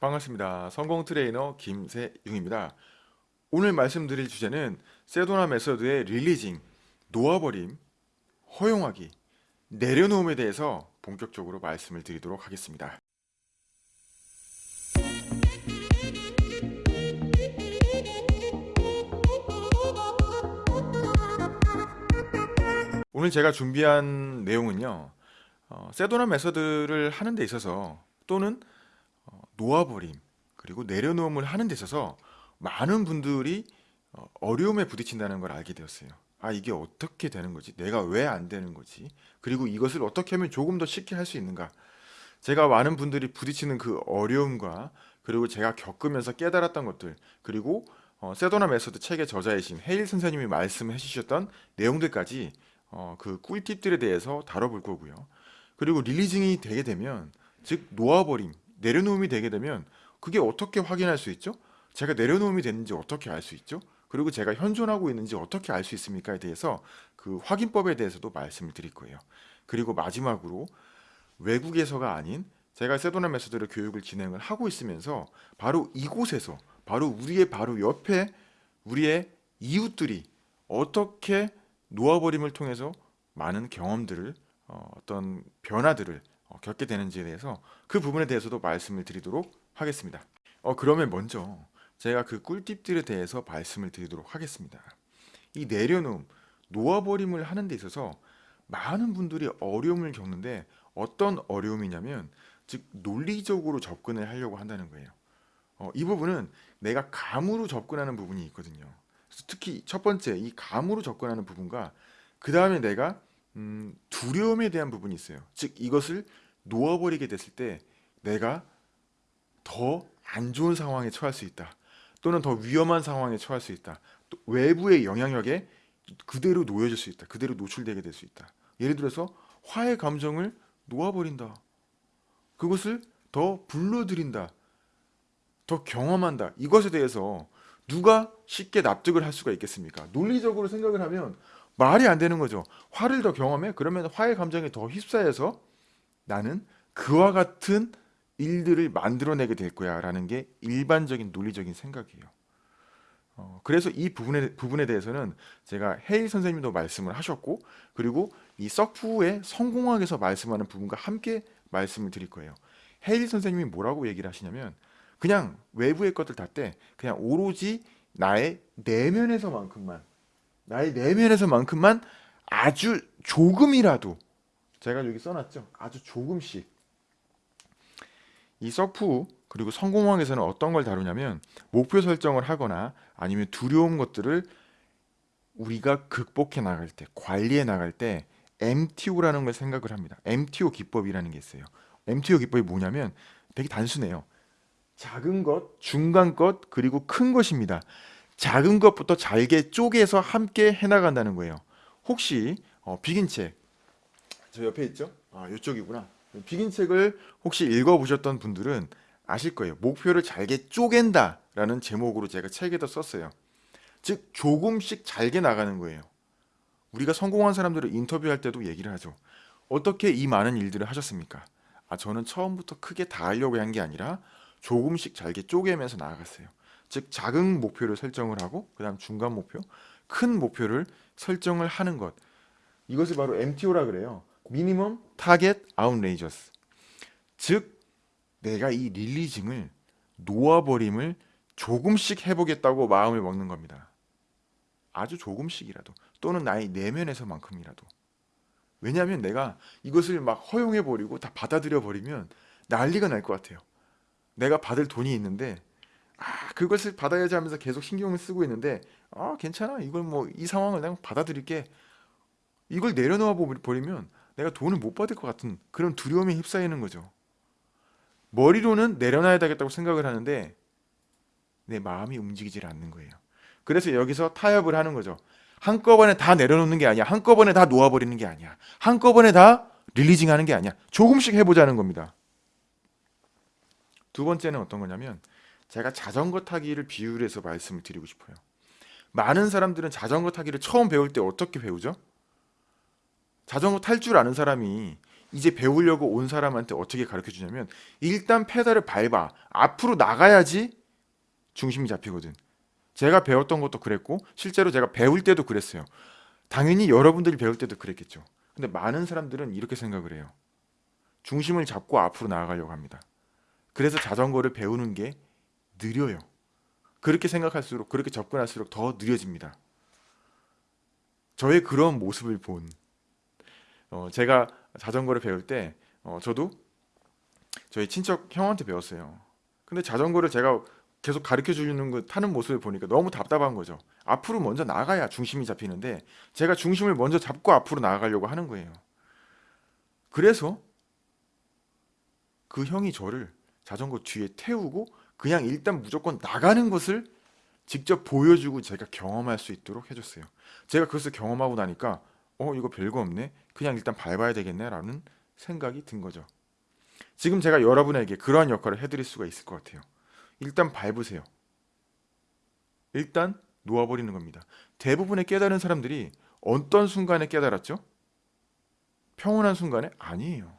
반갑습니다. 성공 트레이너 김세용입니다. 오늘 말씀드릴 주제는 세도나 Method의 releasing, 놓아버림, 허용하기, 내려놓음에 대해서 본격적으로 말씀을 드리도록 하겠습니다. 오늘 제가 준비한 내용은요. 어, 세도나 Method를 하는 데 있어서 또는 어, 놓아버림 그리고 내려놓음을 하는 데 있어서 많은 분들이 어, 어려움에 부딪힌다는 걸 알게 되었어요. 아 이게 어떻게 되는 거지? 내가 왜 안 되는 거지? 그리고 이것을 어떻게 하면 조금 더 쉽게 할 수 있는가? 제가 많은 분들이 부딪히는 그 어려움과 그리고 제가 겪으면서 깨달았던 것들 그리고 어, 세도나 Method 책의 저자이신 헤일 선생님이 말씀해 주셨던 내용들까지 어, 그 꿀팁들에 대해서 다뤄볼 거고요. 그리고 릴리징이 되게 되면 즉 놓아버림, 내려놓음이 되게 되면 그게 어떻게 확인할 수 있죠? 제가 내려놓음이 됐는지 어떻게 알 수 있죠? 그리고 제가 현존하고 있는지 어떻게 알 수 있습니까에 대해서 그 확인법에 대해서도 말씀을 드릴 거예요. 그리고 마지막으로 외국에서가 아닌 제가 세도나 메소드를 교육을 진행을 하고 있으면서 바로 이곳에서 바로 우리의 바로 옆에 우리의 이웃들이 어떻게 놓아버림을 통해서 많은 경험들을 어, 어떤 변화들을 어, 겪게 되는지에 대해서 그 부분에 대해서도 말씀을 드리도록 하겠습니다. 어, 그러면 먼저 제가 그 꿀팁들에 대해서 말씀을 드리도록 하겠습니다. 이 내려놓음, 놓아버림을 하는 데 있어서 많은 분들이 어려움을 겪는데 어떤 어려움이냐면 즉 논리적으로 접근을 하려고 한다는 거예요. 어, 이 부분은 내가 감으로 접근하는 부분이 있거든요. 특히 첫 번째 이 감으로 접근하는 부분과 그 다음에 내가 음, 두려움에 대한 부분이 있어요. 즉 이것을 놓아버리게 됐을 때 내가 더 안 좋은 상황에 처할 수 있다. 또는 더 위험한 상황에 처할 수 있다. 또 외부의 영향력에 그대로 놓여질 수 있다. 그대로 노출되게 될 수 있다. 예를 들어서 화의 감정을 놓아버린다. 그것을 더 불러들인다. 더 경험한다. 이것에 대해서 누가 쉽게 납득을 할 수가 있겠습니까? 논리적으로 생각을 하면 말이 안 되는 거죠. 화를 더 경험해? 그러면 화의 감정이 더 휩싸여서 나는 그와 같은 일들을 만들어내게 될 거야 라는 게 일반적인 논리적인 생각이에요. 어, 그래서 이 부분에, 부분에 대해서는 제가 헤일 선생님도 말씀을 하셨고 그리고 이 서프의 성공학에서 말씀하는 부분과 함께 말씀을 드릴 거예요. 헤일 선생님이 뭐라고 얘기를 하시냐면 그냥 외부의 것들 다 때 그냥 오로지 나의 내면에서만큼만 나의 내면에서만큼만 아주 조금이라도 제가 여기 써놨죠. 아주 조금씩 이 서프 그리고 성공왕에서는 어떤 걸 다루냐면 목표 설정을 하거나 아니면 두려운 것들을 우리가 극복해 나갈 때 관리해 나갈 때 MTO라는 걸 생각을 합니다. MTO 기법이라는 게 있어요. MTO 기법이 뭐냐면 되게 단순해요. 작은 것, 중간 것, 그리고 큰 것입니다. 작은 것부터 잘게 쪼개서 함께 해나간다는 거예요. 혹시 어, 비긴 책 저 옆에 있죠? 아 이쪽이구나. 비긴 책을 혹시 읽어보셨던 분들은 아실 거예요. 목표를 잘게 쪼갠다 라는 제목으로 제가 책에다 썼어요. 즉 조금씩 잘게 나가는 거예요. 우리가 성공한 사람들을 인터뷰할 때도 얘기를 하죠. 어떻게 이 많은 일들을 하셨습니까? 아 저는 처음부터 크게 다 하려고 한 게 아니라 조금씩 잘게 쪼개면서 나아갔어요. 즉 작은 목표를 설정을 하고 그 다음 중간 목표 큰 목표를 설정을 하는 것. 이것을 바로 MTO라 그래요. minimum target outrageous 즉 내가 이 releasing을 놓아버림을 조금씩 해보겠다고 마음을 먹는 겁니다. 아주 조금씩이라도 또는 나의 내면에서만큼이라도. 왜냐하면 내가 이것을 막 허용해버리고 다 받아들여버리면 난리가 날 것 같아요. 내가 받을 돈이 있는데 아 그것을 받아야지 하면서 계속 신경을 쓰고 있는데 아 괜찮아. 이걸 뭐 이 상황을 내가 받아들일게. 이걸 내려놓아 버리면 내가 돈을 못 받을 것 같은 그런 두려움에 휩싸이는 거죠. 머리로는 내려놔야 되겠다고 생각을 하는데 내 마음이 움직이질 않는 거예요. 그래서 여기서 타협을 하는 거죠. 한꺼번에 다 내려놓는 게 아니야. 한꺼번에 다 놓아버리는 게 아니야. 한꺼번에 다 릴리징 하는 게 아니야. 조금씩 해보자는 겁니다. 두 번째는 어떤 거냐면 제가 자전거 타기를 비유를 해서 말씀을 드리고 싶어요. 많은 사람들은 자전거 타기를 처음 배울 때 어떻게 배우죠? 자전거 탈 줄 아는 사람이 이제 배우려고 온 사람한테 어떻게 가르쳐 주냐면 일단 페달을 밟아 앞으로 나가야지 중심이 잡히거든. 제가 배웠던 것도 그랬고 실제로 제가 배울 때도 그랬어요. 당연히 여러분들이 배울 때도 그랬겠죠. 근데 많은 사람들은 이렇게 생각을 해요. 중심을 잡고 앞으로 나아가려고 합니다. 그래서 자전거를 배우는 게 느려요. 그렇게 생각할수록 그렇게 접근할수록 더 느려집니다. 저의 그런 모습을 본 어, 제가 자전거를 배울 때 어, 저도 저희 친척 형한테 배웠어요. 근데 자전거를 제가 계속 가르쳐 주는 거 타는 모습을 보니까 너무 답답한 거죠. 앞으로 먼저 나가야 중심이 잡히는데 제가 중심을 먼저 잡고 앞으로 나아가려고 하는 거예요. 그래서 그 형이 저를 자전거 뒤에 태우고 그냥 일단 무조건 나가는 것을 직접 보여주고 제가 경험할 수 있도록 해줬어요. 제가 그것을 경험하고 나니까 어 이거 별거 없네. 그냥 일단 밟아야 되겠네 라는 생각이 든 거죠. 지금 제가 여러분에게 그러한 역할을 해드릴 수가 있을 것 같아요. 일단 밟으세요. 일단 놓아버리는 겁니다. 대부분의 깨달은 사람들이 어떤 순간에 깨달았죠? 평온한 순간에? 아니에요.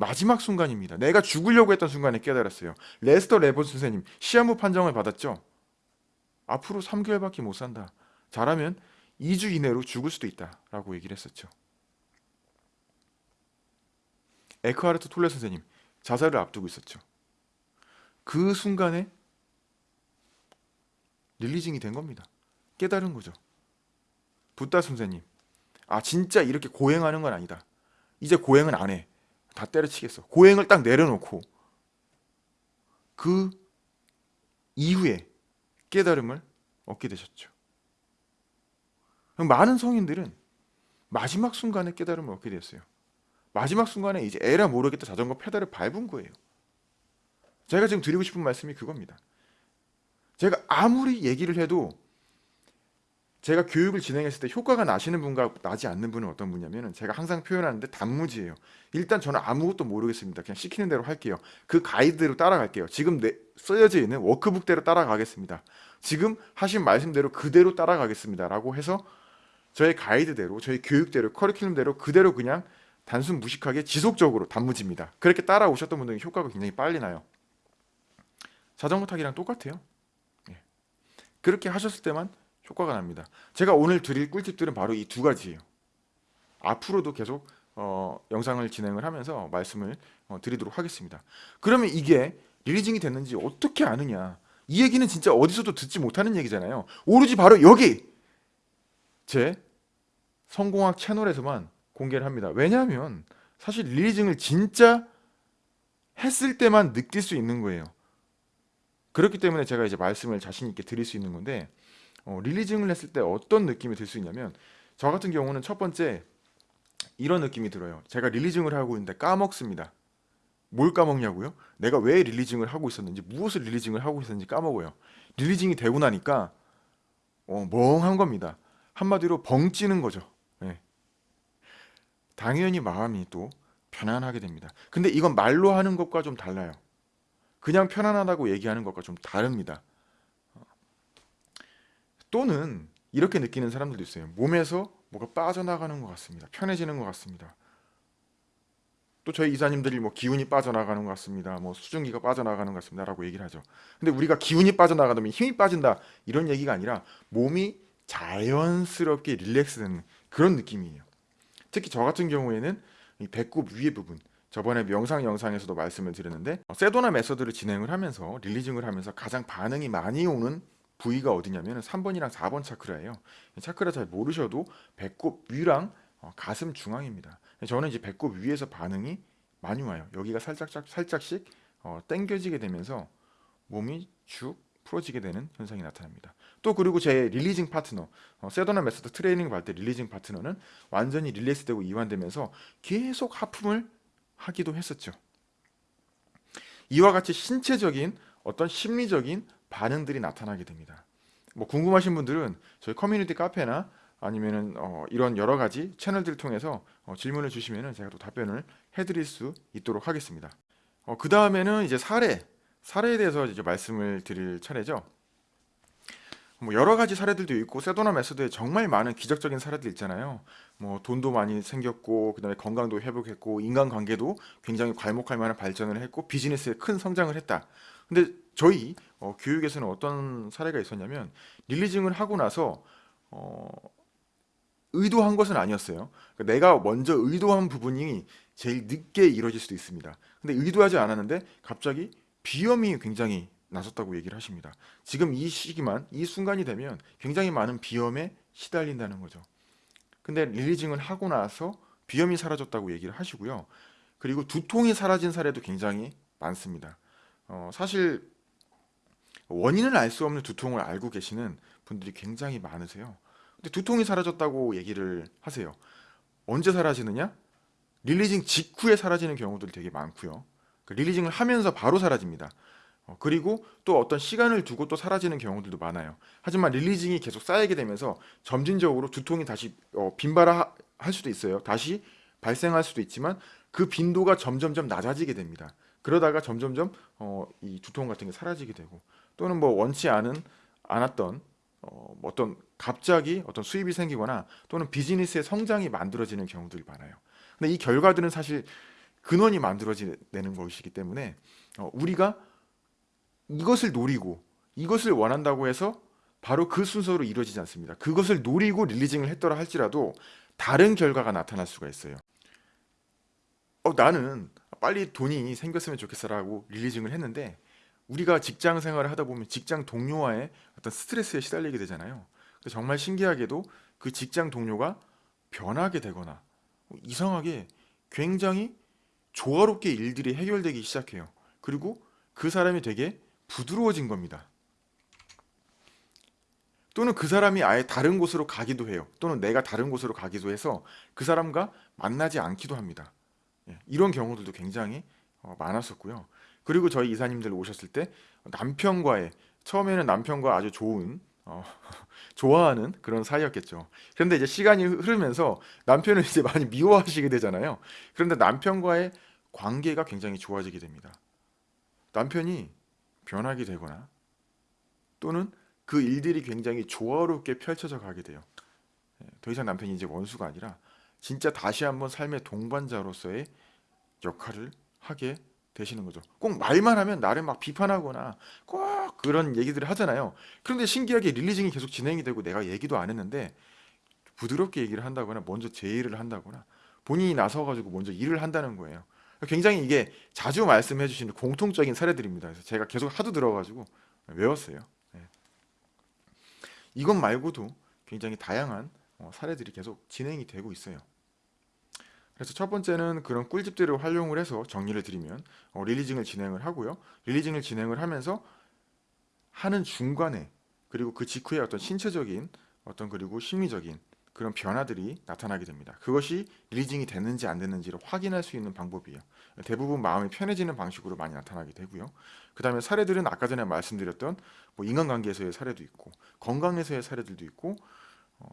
마지막 순간입니다. 내가 죽으려고 했던 순간에 깨달았어요. 레스터 레본 선생님 시한부 판정을 받았죠. 앞으로 3개월밖에 못 산다. 잘하면 2주 이내로 죽을 수도 있다 라고 얘기를 했었죠. 에크하르트 톨레 선생님 자살을 앞두고 있었죠. 그 순간에 릴리징이 된 겁니다. 깨달은 거죠. 붓다 선생님 아 진짜 이렇게 고행하는 건 아니다. 이제 고행은 안 해. 다 때려치겠어. 고행을 딱 내려놓고 그 이후에 깨달음을 얻게 되셨죠. 많은 성인들은 마지막 순간에 깨달음을 얻게 되었어요. 마지막 순간에 이제 에라 모르겠다 자전거 페달을 밟은 거예요. 제가 지금 드리고 싶은 말씀이 그겁니다. 제가 아무리 얘기를 해도 제가 교육을 진행했을 때 효과가 나시는 분과 나지 않는 분은 어떤 분이냐면 제가 항상 표현하는데 단무지예요. 일단 저는 아무것도 모르겠습니다. 그냥 시키는 대로 할게요. 그 가이드대로 따라갈게요. 지금 내, 써져 있는 워크북대로 따라가겠습니다. 지금 하신 말씀대로 그대로 따라가겠습니다. 라고 해서 저의 가이드대로 저희 교육대로 커리큘럼대로 그대로 그냥 단순 무식하게 지속적으로 단무지입니다. 그렇게 따라오셨던 분들은 효과가 굉장히 빨리 나요. 자전거 타기랑 똑같아요. 예. 그렇게 하셨을 때만 효과가 납니다. 제가 오늘 드릴 꿀팁들은 바로 이 두 가지예요. 앞으로도 계속 어, 영상을 진행을 하면서 말씀을 어, 드리도록 하겠습니다. 그러면 이게 리리징이 됐는지 어떻게 아느냐? 이 얘기는 진짜 어디서도 듣지 못하는 얘기잖아요. 오로지 바로 여기 제 성공학 채널에서만 공개를 합니다. 왜냐하면 사실 리리징을 진짜 했을 때만 느낄 수 있는 거예요. 그렇기 때문에 제가 이제 말씀을 자신 있게 드릴 수 있는 건데 어, 릴리징을 했을 때 어떤 느낌이 들 수 있냐면 저 같은 경우는 첫 번째 이런 느낌이 들어요. 제가 릴리징을 하고 있는데 까먹습니다. 뭘 까먹냐고요? 내가 왜 릴리징을 하고 있었는지 무엇을 릴리징을 하고 있었는지 까먹어요. 릴리징이 되고 나니까 어, 멍한 겁니다. 한마디로 벙찌는 거죠. 네. 당연히 마음이 또 편안하게 됩니다. 근데 이건 말로 하는 것과 좀 달라요. 그냥 편안하다고 얘기하는 것과 좀 다릅니다. 또는 이렇게 느끼는 사람들도 있어요. 몸에서 뭐가 빠져나가는 것 같습니다. 편해지는 것 같습니다. 또 저희 이사님들이 뭐 기운이 빠져나가는 것 같습니다. 뭐 수증기가 빠져나가는 것 같습니다라고 얘기를 하죠. 근데 우리가 기운이 빠져나가면 힘이 빠진다 이런 얘기가 아니라 몸이 자연스럽게 릴렉스되는 그런 느낌이에요. 특히 저 같은 경우에는 이 배꼽 위에 부분 저번에 명상 영상에서도 말씀을 드렸는데 세도나 메서드를 진행을 하면서 릴리징을 하면서 가장 반응이 많이 오는 부위가 어디냐면 3번이랑 4번 차크라예요. 차크라 잘 모르셔도 배꼽 위랑 어, 가슴 중앙입니다. 저는 이제 배꼽 위에서 반응이 많이 와요. 여기가 살짝 살짝씩 어, 당겨지게 되면서 몸이 쭉 풀어지게 되는 현상이 나타납니다. 또 그리고 제 releasing 파트너 어, 세도나 Method 트레이닝 받을 때 releasing 파트너는 완전히 release되고 이완되면서 계속 하품을 하기도 했었죠. 이와 같이 신체적인 어떤 심리적인 반응들이 나타나게 됩니다. 뭐 궁금하신 분들은 저희 커뮤니티 카페나 아니면은 어 이런 여러 가지 채널들을 통해서 어 질문을 주시면은 제가 또 답변을 해드릴 수 있도록 하겠습니다. 어 그 다음에는 이제 사례, 사례에 대해서 이제 말씀을 드릴 차례죠. 뭐 여러 가지 사례들도 있고 세도나 메소드에 정말 많은 기적적인 사례들 있잖아요. 뭐 돈도 많이 생겼고 그다음에 건강도 회복했고 인간관계도 굉장히 괄목할 만한 발전을 했고 비즈니스에 큰 성장을 했다. 근데 저희 어, 교육에서는 어떤 사례가 있었냐면 릴리징을 하고 나서 어, 의도한 것은 아니었어요. 그러니까 내가 먼저 의도한 부분이 제일 늦게 이루어질 수도 있습니다. 근데 의도하지 않았는데 갑자기 비염이 굉장히 나섰다고 얘기를 하십니다. 지금 이 시기만 이 순간이 되면 굉장히 많은 비염에 시달린다는 거죠. 근데 릴리징을 하고 나서 비염이 사라졌다고 얘기를 하시고요. 그리고 두통이 사라진 사례도 굉장히 많습니다. 어, 사실 원인을 알 수 없는 두통을 알고 계시는 분들이 굉장히 많으세요. 근데 두통이 사라졌다고 얘기를 하세요. 언제 사라지느냐? 릴리징 직후에 사라지는 경우들이 되게 많고요. 그 릴리징을 하면서 바로 사라집니다. 어, 그리고 또 어떤 시간을 두고 또 사라지는 경우들도 많아요. 하지만 릴리징이 계속 쌓이게 되면서 점진적으로 두통이 다시 어, 빈발할 수도 있어요. 다시 발생할 수도 있지만 그 빈도가 점점점 낮아지게 됩니다. 그러다가 점점점 어, 이 두통 같은 게 사라지게 되고 또는 뭐 원치 않은 않았던 어, 뭐 어떤 갑자기 어떤 수입이 생기거나 또는 비즈니스의 성장이 만들어지는 경우들이 많아요. 근데 이 결과들은 사실 근원이 만들어지는 것이기 때문에 어, 우리가 이것을 노리고 이것을 원한다고 해서 바로 그 순서로 이루어지지 않습니다. 그것을 노리고 릴리징을 했더라 할지라도 다른 결과가 나타날 수가 있어요. 어, 나는 빨리 돈이 생겼으면 좋겠어라고 릴리징을 했는데 우리가 직장 생활을 하다 보면 직장 동료와의 어떤 스트레스에 시달리게 되잖아요. 정말 신기하게도 그 직장 동료가 변하게 되거나 이상하게 굉장히 조화롭게 일들이 해결되기 시작해요. 그리고 그 사람이 되게 부드러워진 겁니다. 또는 그 사람이 아예 다른 곳으로 가기도 해요. 또는 내가 다른 곳으로 가기도 해서 그 사람과 만나지 않기도 합니다. 예, 이런 경우들도 굉장히 어, 많았었고요. 그리고 저희 이사님들 오셨을 때 남편과의 처음에는 남편과 아주 좋은 어, 좋아하는 그런 사이였겠죠. 그런데 이제 시간이 흐르면서 남편을 이제 많이 미워하시게 되잖아요. 그런데 남편과의 관계가 굉장히 좋아지게 됩니다. 남편이 변하게 되거나 또는 그 일들이 굉장히 조화롭게 펼쳐져 가게 돼요. 예, 더 이상 남편이 이제 원수가 아니라 진짜 다시 한번 삶의 동반자로서의 역할을 하게 되시는 거죠. 꼭 말만 하면 나를 막 비판하거나 꼭 그런 얘기들을 하잖아요. 그런데 신기하게 릴리징이 계속 진행이 되고 내가 얘기도 안 했는데 부드럽게 얘기를 한다거나 먼저 제의를 한다거나 본인이 나서 가지고 먼저 일을 한다는 거예요. 굉장히 이게 자주 말씀해 주시는 공통적인 사례들입니다. 그래서 제가 계속 하도 들어가지고 외웠어요. 네. 이것 말고도 굉장히 다양한 어, 사례들이 계속 진행이 되고 있어요. 그래서 첫 번째는 그런 꿀집들을 활용을 해서 정리를 드리면 어, 릴리징을 진행을 하고요. 릴리징을 진행을 하면서 하는 중간에 그리고 그 직후에 어떤 신체적인 어떤 그리고 심리적인 그런 변화들이 나타나게 됩니다. 그것이 릴리징이 됐는지 안 됐는지를 확인할 수 있는 방법이에요. 대부분 마음이 편해지는 방식으로 많이 나타나게 되고요. 그 다음에 사례들은 아까 전에 말씀드렸던 뭐 인간관계에서의 사례도 있고 건강에서의 사례들도 있고 어,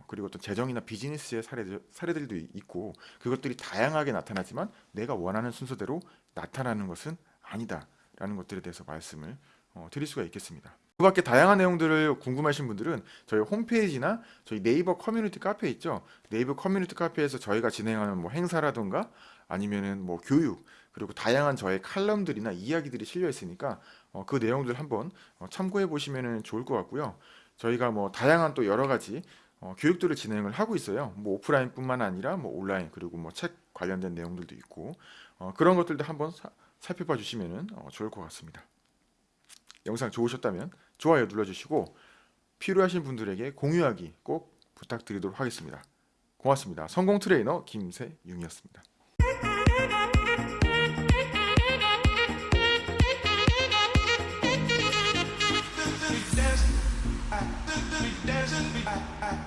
그리고 또 재정이나 비즈니스의 사례들, 사례들도 있고 그것들이 다양하게 나타나지만 내가 원하는 순서대로 나타나는 것은 아니다라는 것들에 대해서 말씀을 어, 드릴 수가 있겠습니다. 그 밖에 다양한 내용들을 궁금하신 분들은 저희 홈페이지나 저희 네이버 커뮤니티 카페 있죠. 네이버 커뮤니티 카페에서 저희가 진행하는 뭐 행사라든가 아니면은 뭐 교육 그리고 다양한 저의 칼럼들이나 이야기들이 실려 있으니까 어, 그 내용들 한번 어, 참고해 보시면 좋을 것 같고요. 저희가 뭐 다양한 또 여러 가지 어, 교육들을 진행을 하고 있어요. 뭐 오프라인뿐만 아니라 뭐 온라인 그리고 뭐 책 관련된 내용들도 있고 어, 그런 것들도 한번 사, 살펴봐 주시면 어, 좋을 것 같습니다. 영상 좋으셨다면 좋아요 눌러주시고 필요하신 분들에게 공유하기 꼭 부탁드리도록 하겠습니다. 고맙습니다. 성공 트레이너 김세윤이었습니다. dance dancing, be